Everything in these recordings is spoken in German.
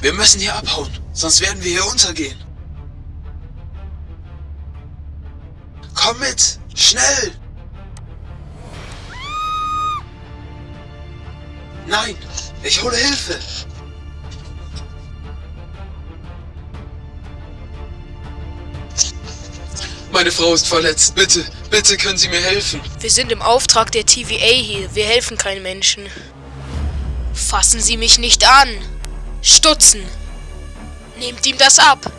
Wir müssen hier abhauen, sonst werden wir hier untergehen. Komm mit! Schnell! Nein! Ich hole Hilfe! Meine Frau ist verletzt. Bitte, bitte können Sie mir helfen. Wir sind im Auftrag der TVA hier. Wir helfen keinen Menschen. Fassen Sie mich nicht an. Stutzen. Nehmt ihm das ab.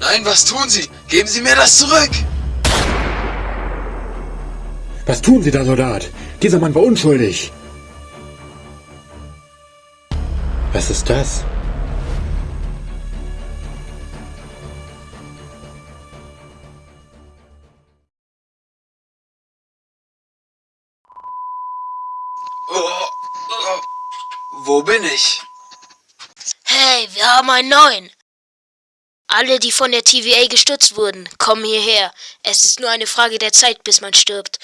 Nein, was tun Sie? Geben Sie mir das zurück! Was tun Sie da, Soldat? Dieser Mann war unschuldig. Was ist das? Oh, oh. Wo bin ich? Hey, wir haben einen neuen. Alle, die von der TVA gestützt wurden, kommen hierher. Es ist nur eine Frage der Zeit, bis man stirbt.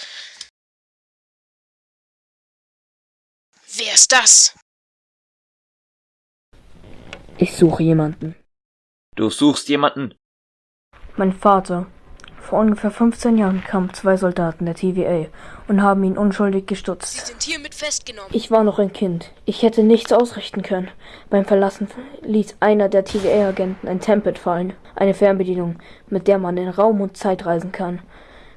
Wer ist das? Ich suche jemanden. Du suchst jemanden? Mein Vater. Vor ungefähr 15 Jahren kamen zwei Soldaten der TVA und haben ihn unschuldig Sie gestutzt. sind hiermit festgenommen. Ich war noch ein Kind. Ich hätte nichts ausrichten können. Beim Verlassen ließ einer der TVA-Agenten ein Tempet fallen, eine Fernbedienung, mit der man in Raum und Zeit reisen kann.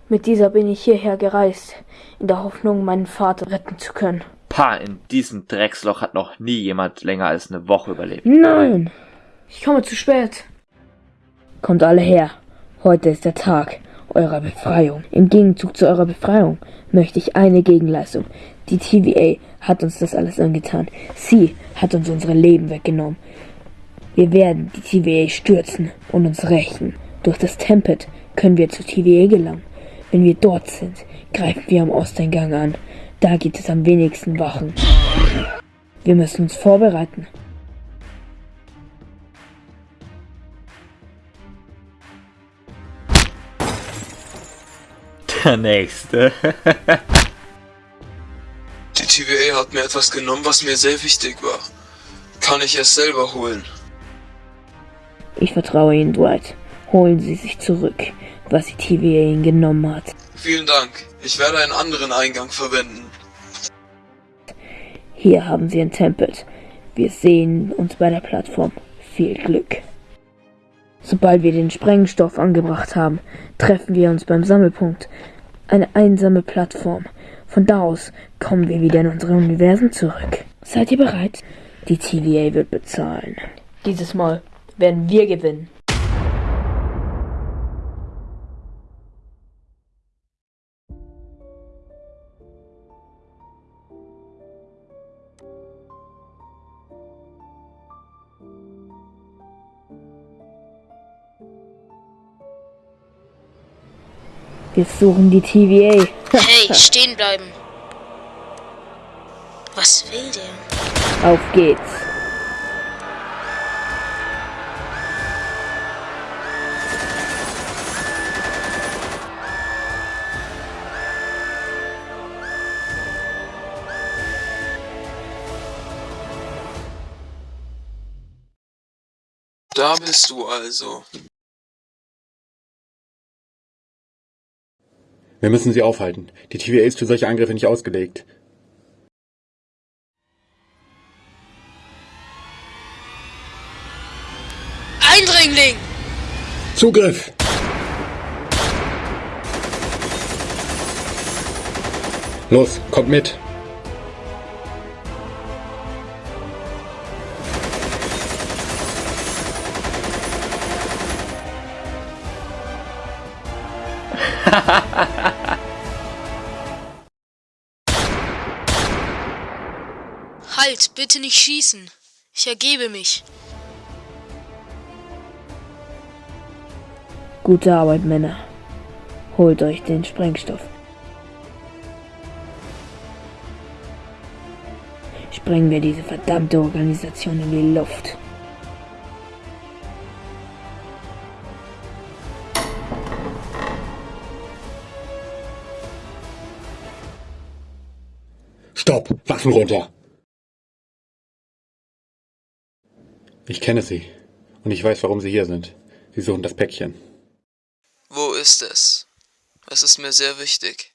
Mit dieser bin ich hierher gereist, in der Hoffnung, meinen Vater retten zu können. Pah, in diesem Drecksloch hat noch nie jemand länger als eine Woche überlebt. Nein! Ich komme zu spät. Kommt alle her. Heute ist der Tag eurer Befreiung. Im Gegenzug zu eurer Befreiung möchte ich eine Gegenleistung. Die TVA hat uns das alles angetan. Sie hat uns unsere Leben weggenommen. Wir werden die TVA stürzen und uns rächen. Durch das Tempet können wir zur TVA gelangen. Wenn wir dort sind, greifen wir am Osteingang an. Da gibt es am wenigsten Wachen. Wir müssen uns vorbereiten. Der nächste. Die TVA hat mir etwas genommen, was mir sehr wichtig war. Kann ich es selber holen? Ich vertraue Ihnen, Dwight. Holen Sie sich zurück, was die TVA Ihnen genommen hat. Vielen Dank. Ich werde einen anderen Eingang verwenden. Hier haben Sie ein Tempel. Wir sehen uns bei der Plattform. Viel Glück. Sobald wir den Sprengstoff angebracht haben, treffen wir uns beim Sammelpunkt. Eine einsame Plattform. Von da aus kommen wir wieder in unsere Universen zurück. Seid ihr bereit? Die TVA wird bezahlen. Dieses Mal werden wir gewinnen. Wir suchen die TVA. Hey, stehen bleiben. Was will der? Auf geht's. Da bist du also. Wir müssen sie aufhalten. Die TVA ist für solche Angriffe nicht ausgelegt. Eindringling! Zugriff! Los, kommt mit! Halt, bitte nicht schießen. Ich ergebe mich. Gute Arbeit, Männer. Holt euch den Sprengstoff. Sprengen wir diese verdammte Organisation in die Luft. Stopp! Waffen runter! Ich kenne Sie. Und ich weiß, warum Sie hier sind. Sie suchen das Päckchen. Wo ist es? Es ist mir sehr wichtig.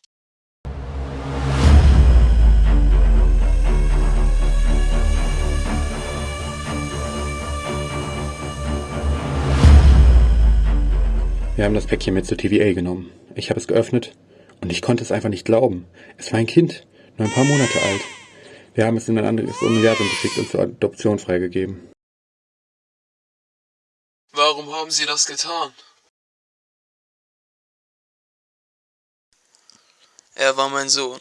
Wir haben das Päckchen mit zur TVA genommen. Ich habe es geöffnet und ich konnte es einfach nicht glauben. Es war ein Kind, nur ein paar Monate alt. Wir haben es in ein anderes Universum geschickt und zur Adoption freigegeben. Warum haben Sie das getan? Er war mein Sohn.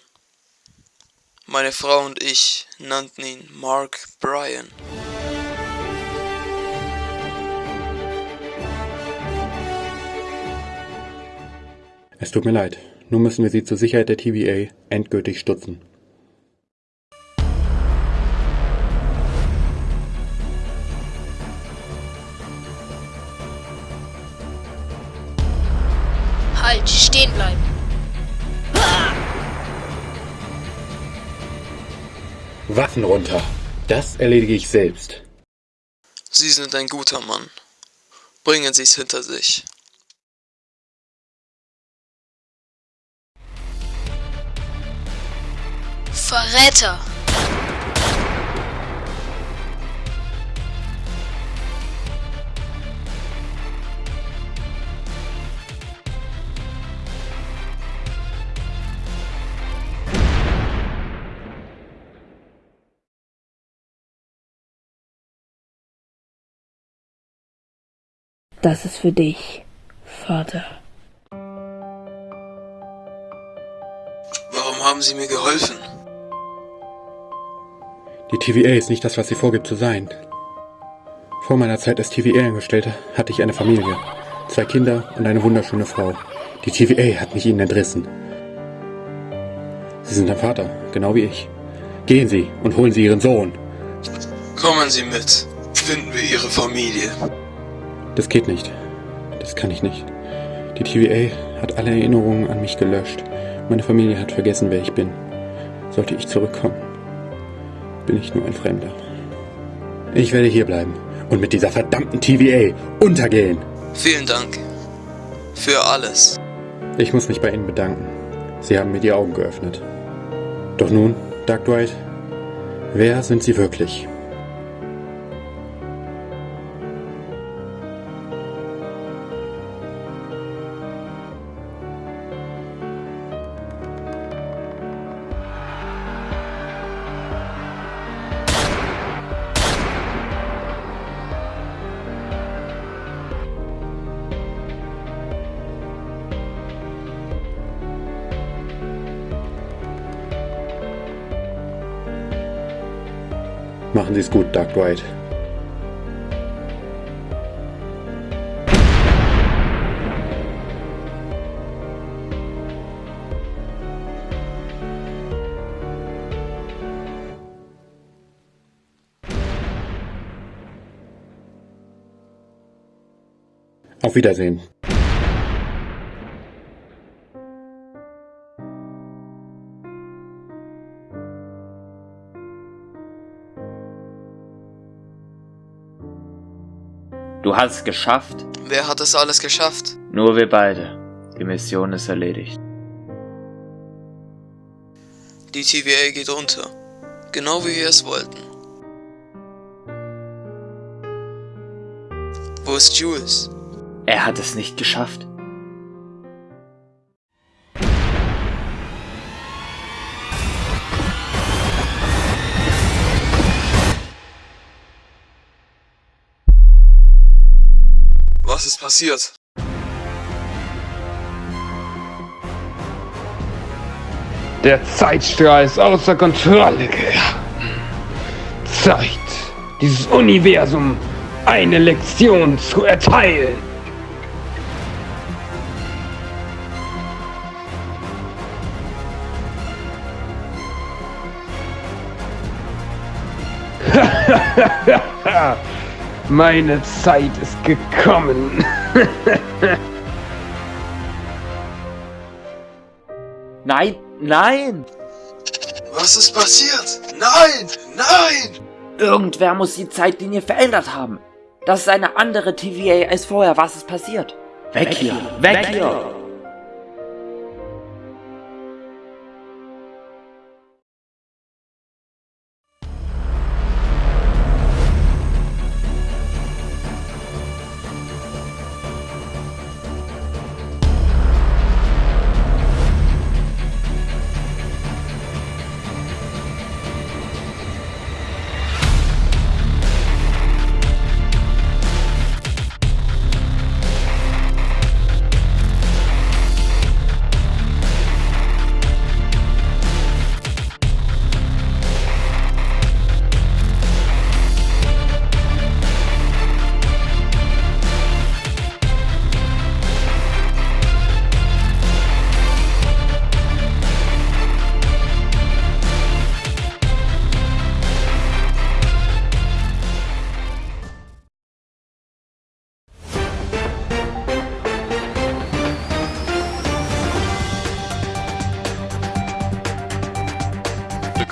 Meine Frau und ich nannten ihn Mark Bryan. Es tut mir leid. Nun müssen wir Sie zur Sicherheit der TVA endgültig stutzen. Waffen runter. Das erledige ich selbst. Sie sind ein guter Mann. Bringen Sie es hinter sich. Verräter! Das ist für dich, Vater. Warum haben Sie mir geholfen? Die TVA ist nicht das, was sie vorgibt zu sein. Vor meiner Zeit als TVA-Angestellter hatte ich eine Familie, zwei Kinder und eine wunderschöne Frau. Die TVA hat mich ihnen entrissen. Sie sind ein Vater, genau wie ich. Gehen Sie und holen Sie Ihren Sohn. Kommen Sie mit. Finden wir Ihre Familie. Das geht nicht. Das kann ich nicht. Die TVA hat alle Erinnerungen an mich gelöscht. Meine Familie hat vergessen, wer ich bin. Sollte ich zurückkommen, bin ich nur ein Fremder. Ich werde hier bleiben und mit dieser verdammten TVA untergehen. Vielen Dank. Für alles. Ich muss mich bei Ihnen bedanken. Sie haben mir die Augen geöffnet. Doch nun, Dark Dwight, wer sind Sie wirklich? Machen Sie es gut, Dark Dwight. Auf Wiedersehen. Du hast es geschafft. Wer hat es alles geschafft? Nur wir beide. Die Mission ist erledigt. Die TVA geht unter. Genau wie wir es wollten. Wo ist Jules? Er hat es nicht geschafft. Was ist passiert? Der Zeitstrahl ist außer Kontrolle geraten. Zeit, dieses Universum eine Lektion zu erteilen. Meine Zeit ist gekommen. Nein, nein! Was ist passiert? Nein! Nein! Irgendwer muss die Zeitlinie verändert haben. Das ist eine andere TVA als vorher. Was ist passiert? Weg hier! Weg hier!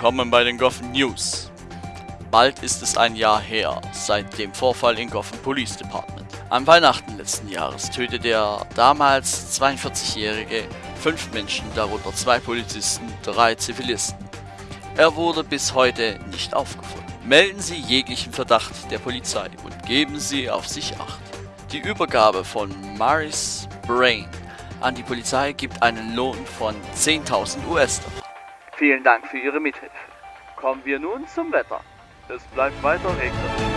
Willkommen bei den Gotham News. Bald ist es ein Jahr her, seit dem Vorfall in Gotham Police Department. Am Weihnachten letzten Jahres tötete der damals 42-Jährige fünf Menschen, darunter zwei Polizisten, drei Zivilisten. Er wurde bis heute nicht aufgefunden. Melden Sie jeglichen Verdacht der Polizei und geben Sie auf sich Acht. Die Übergabe von Maris Brain an die Polizei gibt einen Lohn von 10.000 US-Dollar. Vielen Dank für Ihre Mithilfe. Kommen wir nun zum Wetter. Es bleibt weiter regnerisch.